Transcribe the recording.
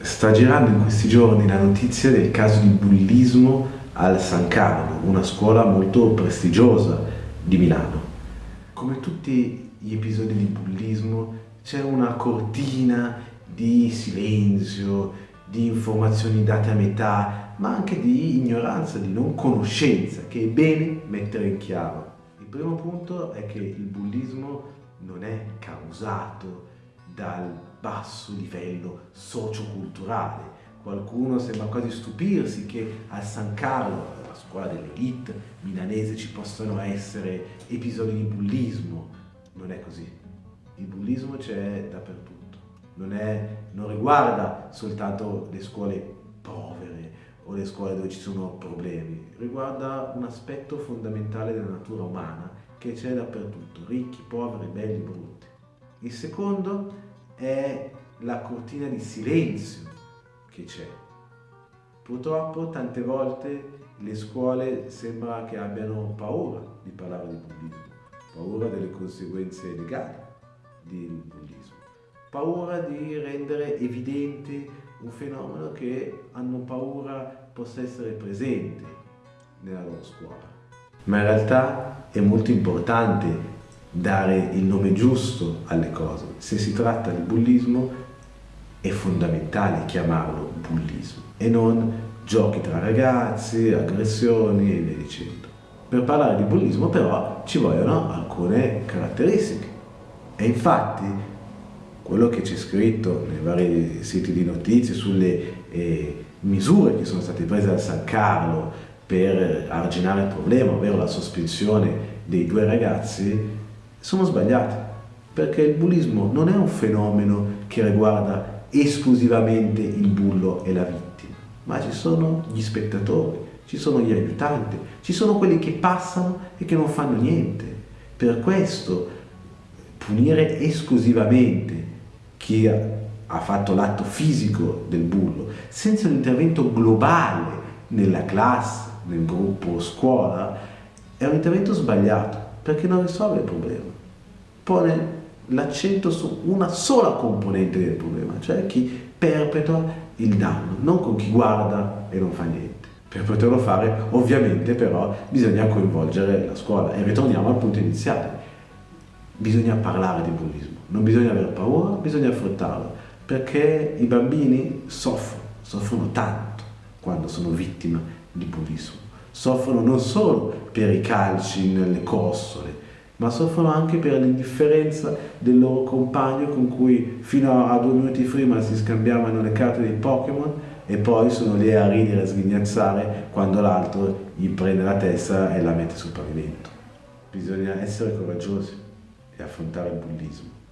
Sta girando in questi giorni la notizia del caso di bullismo al San Carlo, una scuola molto prestigiosa di Milano. Come tutti gli episodi di bullismo c'è una cortina di silenzio, di informazioni date a metà, ma anche di ignoranza, di non conoscenza, che è bene mettere in chiaro. Il primo punto è che il bullismo non è causato dal basso livello socioculturale. Qualcuno sembra quasi stupirsi che al San Carlo, la scuola dell'elite milanese, ci possano essere episodi di bullismo. Non è così. Il bullismo c'è dappertutto. Non, è, non riguarda soltanto le scuole povere o le scuole dove ci sono problemi, riguarda un aspetto fondamentale della natura umana che c'è dappertutto, ricchi, poveri, belli, brutti. Il secondo è la cortina di silenzio che c'è. Purtroppo tante volte le scuole sembra che abbiano paura di parlare di bullismo, paura delle conseguenze legali del bullismo, paura di rendere evidente un fenomeno che hanno paura possa essere presente nella loro scuola. Ma in realtà è molto importante dare il nome giusto alle cose. Se si tratta di bullismo è fondamentale chiamarlo bullismo e non giochi tra ragazzi, aggressioni e via dicendo. Per parlare di bullismo però ci vogliono alcune caratteristiche e infatti quello che c'è scritto nei vari siti di notizie sulle eh, misure che sono state prese da San Carlo per arginare il problema, ovvero la sospensione dei due ragazzi, sono sbagliate, perché il bullismo non è un fenomeno che riguarda esclusivamente il bullo e la vittima, ma ci sono gli spettatori, ci sono gli aiutanti, ci sono quelli che passano e che non fanno niente. Per questo punire esclusivamente chi ha fatto l'atto fisico del bullo, senza un intervento globale nella classe, nel gruppo scuola, è un intervento sbagliato perché non risolve il problema. Pone l'accento su una sola componente del problema, cioè chi perpetua il danno, non con chi guarda e non fa niente. Per poterlo fare, ovviamente, però, bisogna coinvolgere la scuola. E ritorniamo al punto iniziale. Bisogna parlare di bullismo, non bisogna avere paura, bisogna affrontarlo, perché i bambini soffrono, soffrono tanto quando sono vittime di bullismo soffrono non solo per i calci nelle costole, ma soffrono anche per l'indifferenza del loro compagno con cui fino a due minuti prima si scambiavano le carte dei Pokémon e poi sono lì a ridere a sghignazzare quando l'altro gli prende la testa e la mette sul pavimento. Bisogna essere coraggiosi e affrontare il bullismo.